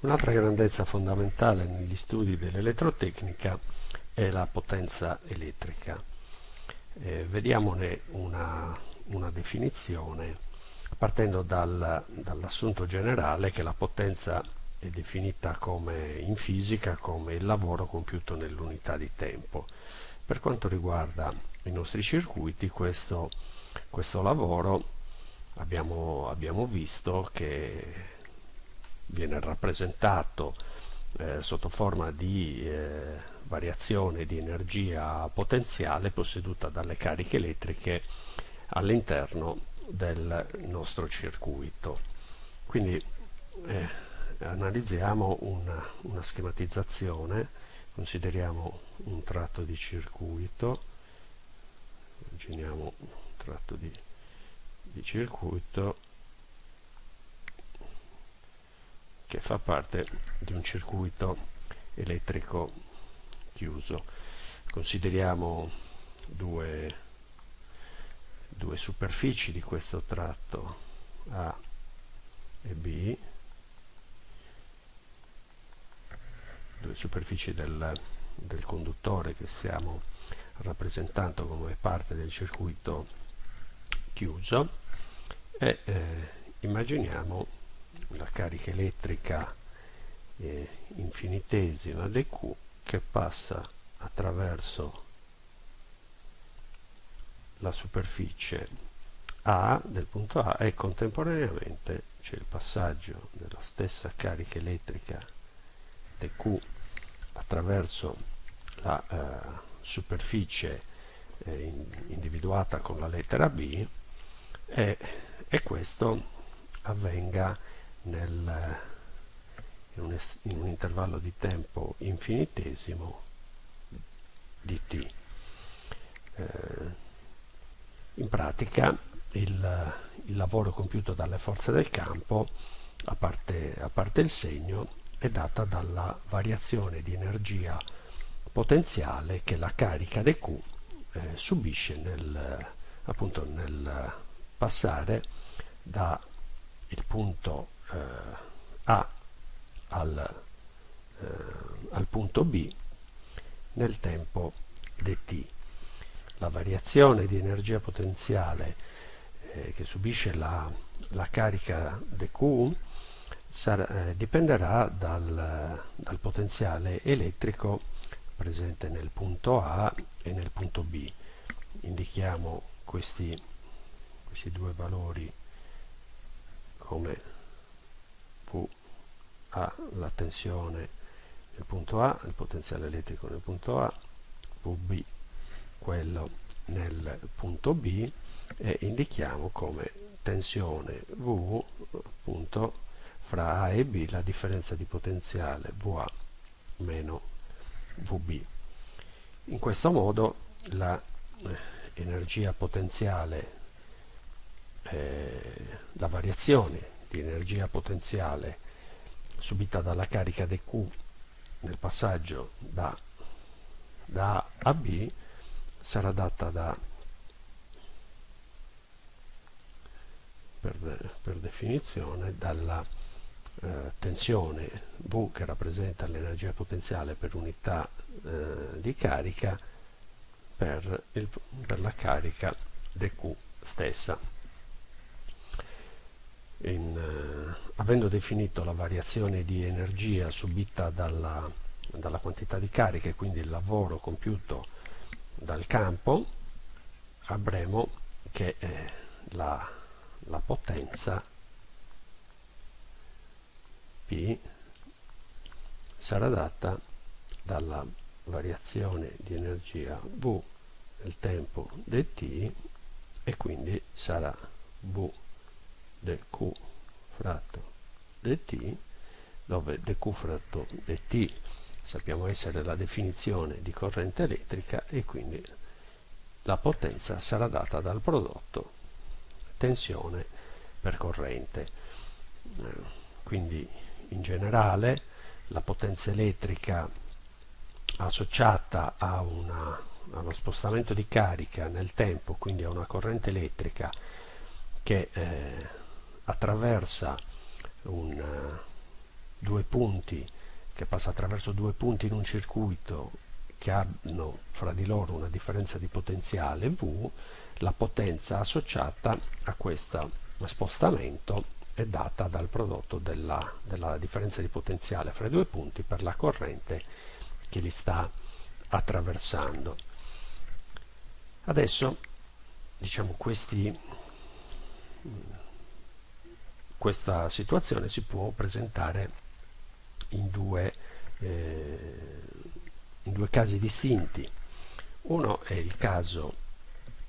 Un'altra grandezza fondamentale negli studi dell'elettrotecnica è la potenza elettrica. Eh, vediamone una, una, definizione partendo dal, dall'assunto generale che la potenza è definita come, in fisica come il lavoro compiuto nell'unità di tempo. Per quanto riguarda i nostri circuiti, questo, questo lavoro abbiamo, abbiamo visto che viene rappresentato eh, sotto forma di eh, variazione di energia potenziale posseduta dalle cariche elettriche all'interno del nostro circuito. Quindi eh, analizziamo una, una schematizzazione, consideriamo un tratto di circuito, immaginiamo un tratto di, di circuito che fa parte di un circuito elettrico chiuso. Consideriamo due, due superfici di questo tratto A e B, due superfici del, del conduttore che stiamo rappresentando come parte del circuito chiuso e eh, immaginiamo la carica elettrica eh, infinitesima dq che passa attraverso la superficie A del punto A e contemporaneamente c'è il passaggio della stessa carica elettrica dq attraverso la eh, superficie eh, in, individuata con la lettera B e, e questo avvenga nel, in, un, in, un, intervallo di tempo infinitesimo di t. Eh, in pratica il, il, lavoro compiuto dalle forze del campo, a parte, a parte il segno, è data dalla variazione di energia potenziale che la carica dq eh, subisce nel, appunto nel passare dal punto A al, eh, al punto B nel tempo dt. La variazione di energia potenziale eh, che subisce la, la carica dq sarà, eh, dipenderà dal, dal, potenziale elettrico presente nel punto A e nel punto B. Indichiamo questi, questi due valori come V A la tensione nel punto A, il potenziale elettrico nel punto A, VB quello nel punto B e indichiamo come tensione V appunto fra A e B la differenza di potenziale VA meno VB. In questo modo l'energia eh, potenziale eh, la variazione di energia potenziale subita dalla carica dq nel passaggio da, da A a B sarà data da per, per definizione dalla eh, tensione V che rappresenta l'energia potenziale per unità eh, di carica per, il, per la carica dq stessa in, eh, avendo definito la variazione di energia subita dalla, dalla quantità di carica e quindi il lavoro compiuto dal campo avremo che eh, la, la potenza P sarà data dalla variazione di energia V nel tempo dt e quindi sarà V dq fratto dt dove dq fratto dt sappiamo essere la definizione di corrente elettrica e quindi la potenza sarà data dal prodotto tensione per corrente. Eh, quindi in generale la potenza elettrica associata a una, allo spostamento di carica nel tempo quindi a una corrente elettrica che eh, attraversa un, due due punti che passa attraverso due punti in un circuito che hanno fra di loro una differenza di potenziale V, la potenza associata a questo spostamento è data dal prodotto della, della differenza di potenziale fra i due punti per la corrente che li sta attraversando. Adesso diciamo questi, questa situazione si può presentare in due, eh, in due casi distinti. Uno è il caso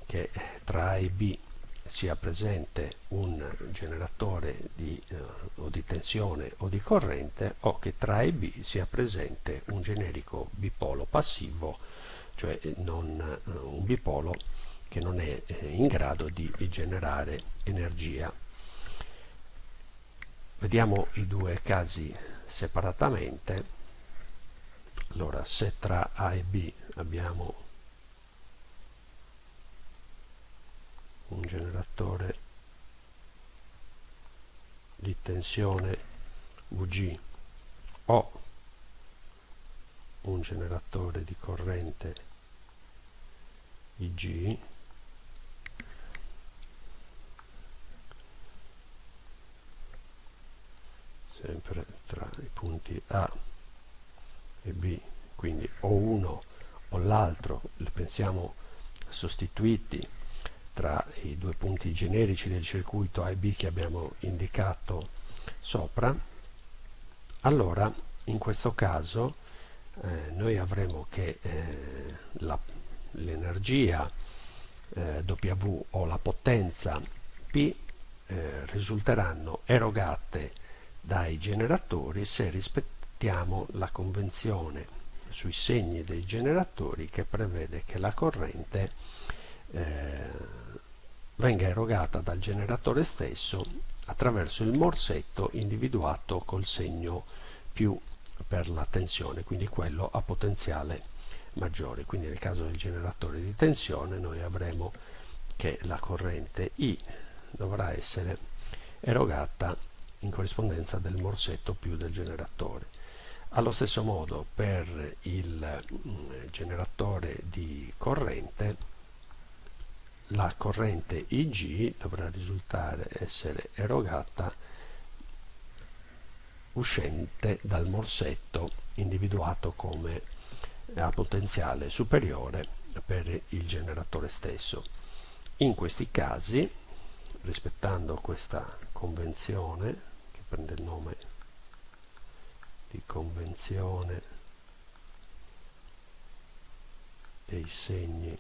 che tra A e B sia presente un generatore di, eh, o di tensione o di corrente o che tra A e B sia presente un generico bipolo passivo, cioè non, eh, un bipolo che non è eh, in grado di generare energia. Vediamo i due casi separatamente. Allora, se tra A e B abbiamo un generatore di tensione VG o un generatore di corrente IG sempre tra i punti A e B quindi o uno o l'altro pensiamo sostituiti tra i due punti generici del circuito A e B che abbiamo indicato sopra, allora in questo caso eh, noi avremo che eh, l'energia eh, W o la potenza P eh, risulteranno erogate dai generatori se rispettiamo la convenzione sui segni dei generatori che prevede che la corrente eh, venga erogata dal generatore stesso attraverso il morsetto individuato col segno più per la tensione, quindi quello a potenziale maggiore. Quindi nel caso del generatore di tensione noi avremo che la corrente I dovrà essere erogata in corrispondenza del morsetto più del generatore. Allo stesso modo per il mm, generatore di corrente la corrente Ig dovrà risultare essere erogata uscente dal morsetto individuato come a potenziale superiore per il generatore stesso. In questi casi, rispettando questa convenzione, prende il nome di convenzione dei segni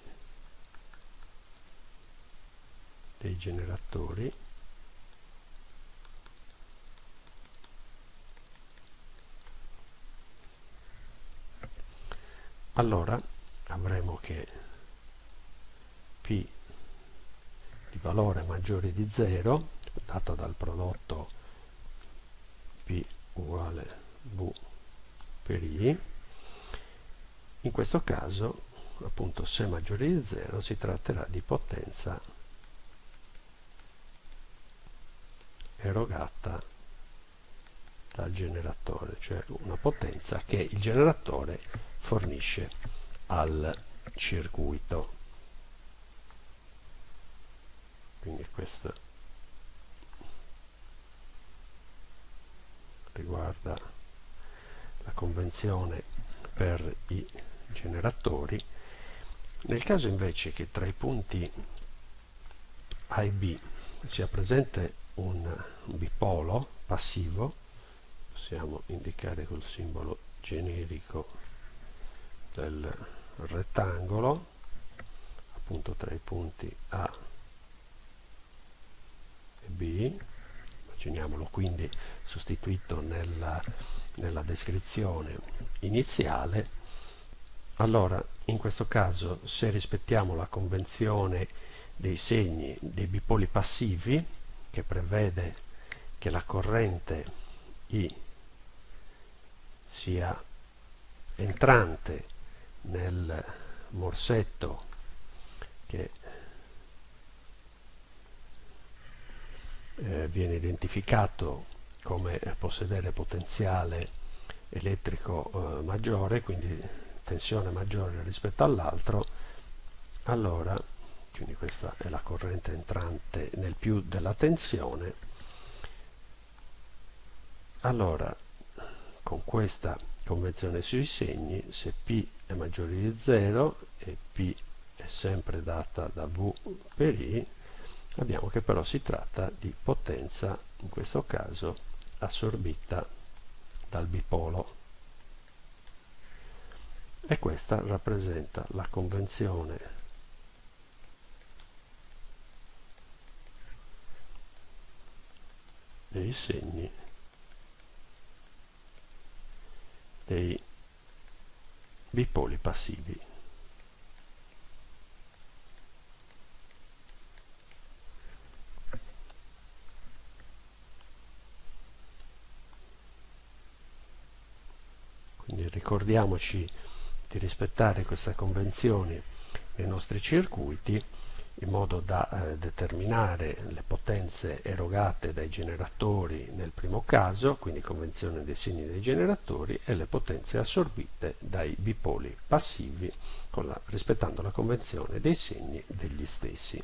dei generatori allora avremo che P di valore maggiore di 0 dato dal prodotto P uguale V per I in questo caso appunto se maggiore di 0 si tratterà di potenza erogata dal generatore, cioè una potenza che il generatore fornisce al circuito. Quindi questo riguarda la convenzione per i generatori. Nel caso invece che tra i punti A e B sia presente un bipolo passivo possiamo indicare col simbolo generico del rettangolo appunto tra i punti A e B immaginiamolo quindi sostituito nella, nella descrizione iniziale. Allora in questo caso se rispettiamo la convenzione dei segni dei bipoli passivi che prevede che la corrente I sia entrante nel morsetto che eh, viene identificato come possedere potenziale elettrico eh, maggiore, quindi tensione maggiore rispetto all'altro, allora, quindi questa è la corrente entrante nel più della tensione, allora con questa convenzione sui segni, se P è maggiore di 0 e P è sempre data da V per I, abbiamo che però si tratta di potenza, in questo caso assorbita dal bipolo. E questa rappresenta la convenzione dei segni dei bipoli passivi. Quindi ricordiamoci di rispettare queste convenzioni nei nostri circuiti in modo da eh, determinare le potenze erogate dai generatori nel primo caso, quindi convenzione dei segni dei generatori, e le potenze assorbite dai bipoli passivi la, rispettando la convenzione dei segni degli stessi.